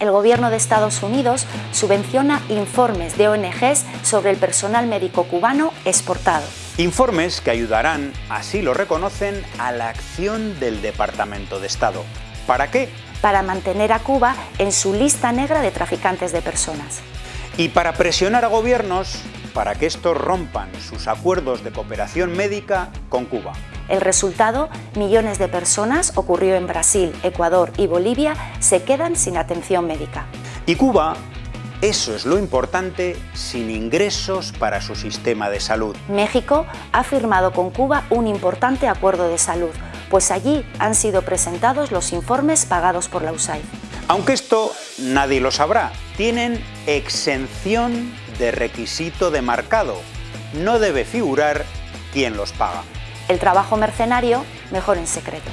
El gobierno de Estados Unidos subvenciona informes de ONGs sobre el personal médico cubano exportado. Informes que ayudarán, así lo reconocen, a la acción del Departamento de Estado. ¿Para qué? Para mantener a Cuba en su lista negra de traficantes de personas. Y para presionar a gobiernos para que estos rompan sus acuerdos de cooperación médica con Cuba. El resultado, millones de personas, ocurrió en Brasil, Ecuador y Bolivia, se quedan sin atención médica. Y Cuba, eso es lo importante, sin ingresos para su sistema de salud. México ha firmado con Cuba un importante acuerdo de salud, pues allí han sido presentados los informes pagados por la USAID. Aunque esto nadie lo sabrá, tienen exención de requisito de marcado. No debe figurar quién los paga el trabajo mercenario mejor en secreto.